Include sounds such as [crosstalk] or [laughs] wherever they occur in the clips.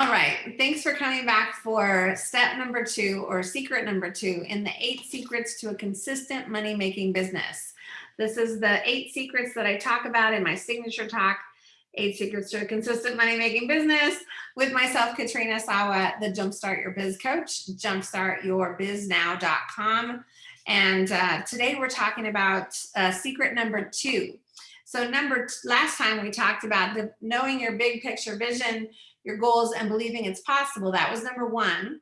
All right, thanks for coming back for step number two or secret number two in the eight secrets to a consistent money-making business. This is the eight secrets that I talk about in my signature talk, eight secrets to a consistent money-making business with myself, Katrina Sawa, the Jumpstart Your Biz Coach, jumpstartyourbiznow.com. And uh, today we're talking about uh, secret number two. So number last time we talked about the, knowing your big picture vision, your goals and believing it's possible. That was number one.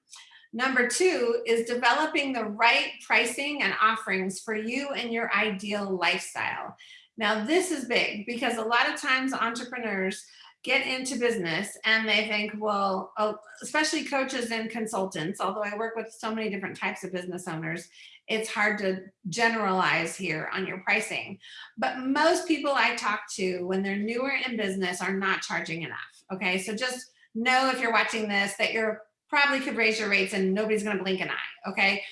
Number two is developing the right pricing and offerings for you and your ideal lifestyle. Now this is big because a lot of times entrepreneurs get into business and they think, well, oh, especially coaches and consultants, although I work with so many different types of business owners, it's hard to generalize here on your pricing. But most people I talk to when they're newer in business are not charging enough. Okay, so just know if you're watching this that you're probably could raise your rates and nobody's going to blink an eye. Okay.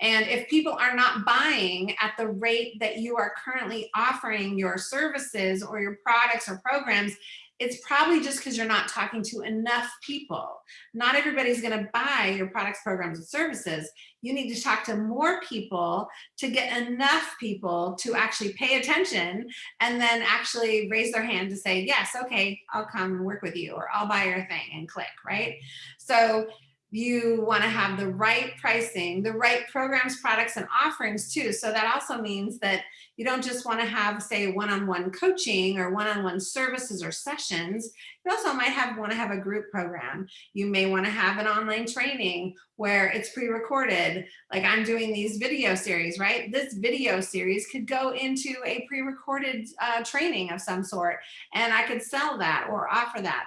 And if people are not buying at the rate that you are currently offering your services or your products or programs, it's probably just because you're not talking to enough people. Not everybody's going to buy your products, programs, and services. You need to talk to more people to get enough people to actually pay attention and then actually raise their hand to say, yes, okay, I'll come and work with you or I'll buy your thing and click, right? So you want to have the right pricing, the right programs, products, and offerings too. So that also means that you don't just want to have, say, one-on-one -on -one coaching or one-on-one -on -one services or sessions. You also might have want to have a group program. You may want to have an online training where it's pre-recorded, like I'm doing these video series, right? This video series could go into a pre-recorded uh, training of some sort, and I could sell that or offer that.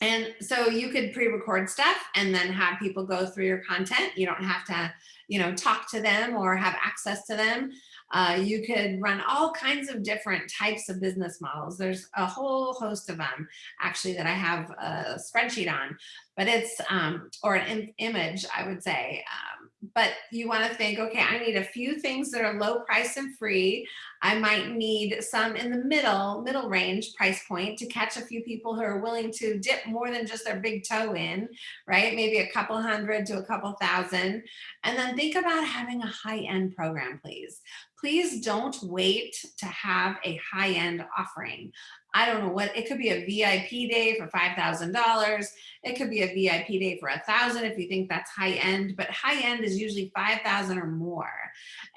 And so you could pre-record stuff and then have people go through your content. You don't have to, you know, talk to them or have access to them. Uh, you could run all kinds of different types of business models. There's a whole host of them actually that I have a spreadsheet on, but it's, um, or an Im image, I would say. Um, but you want to think, okay, I need a few things that are low price and free. I might need some in the middle, middle range price point to catch a few people who are willing to dip more than just their big toe in, right? Maybe a couple hundred to a couple thousand. And then think about having a high end program, please please don't wait to have a high-end offering. I don't know what, it could be a VIP day for $5,000. It could be a VIP day for a thousand if you think that's high end, but high end is usually 5,000 or more.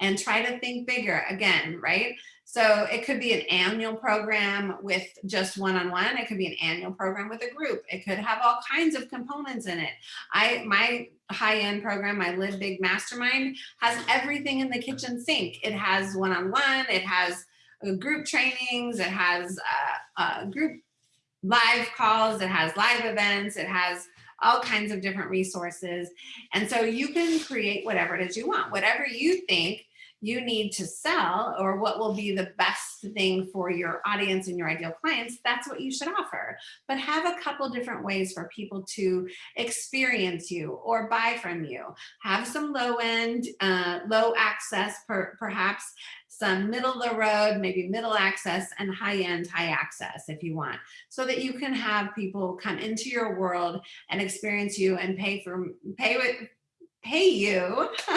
And try to think bigger again, right? So it could be an annual program with just one-on-one. -on -one. It could be an annual program with a group. It could have all kinds of components in it. I My high-end program, my Live Big Mastermind, has everything in the kitchen sink. It has one-on-one, -on -one, it has group trainings, it has uh, uh, group live calls, it has live events, it has all kinds of different resources. And so you can create whatever it is you want, whatever you think you need to sell or what will be the best thing for your audience and your ideal clients, that's what you should offer. But have a couple different ways for people to experience you or buy from you. Have some low end, uh, low access per, perhaps, some middle of the road, maybe middle access and high end, high access if you want, so that you can have people come into your world and experience you and pay for pay with pay you [laughs]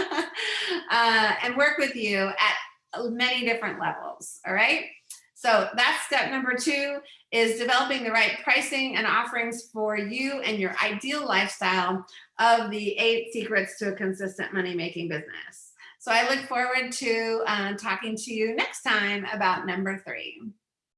uh, and work with you at many different levels, all right? So that's step number two is developing the right pricing and offerings for you and your ideal lifestyle of the eight secrets to a consistent money-making business. So I look forward to uh, talking to you next time about number three.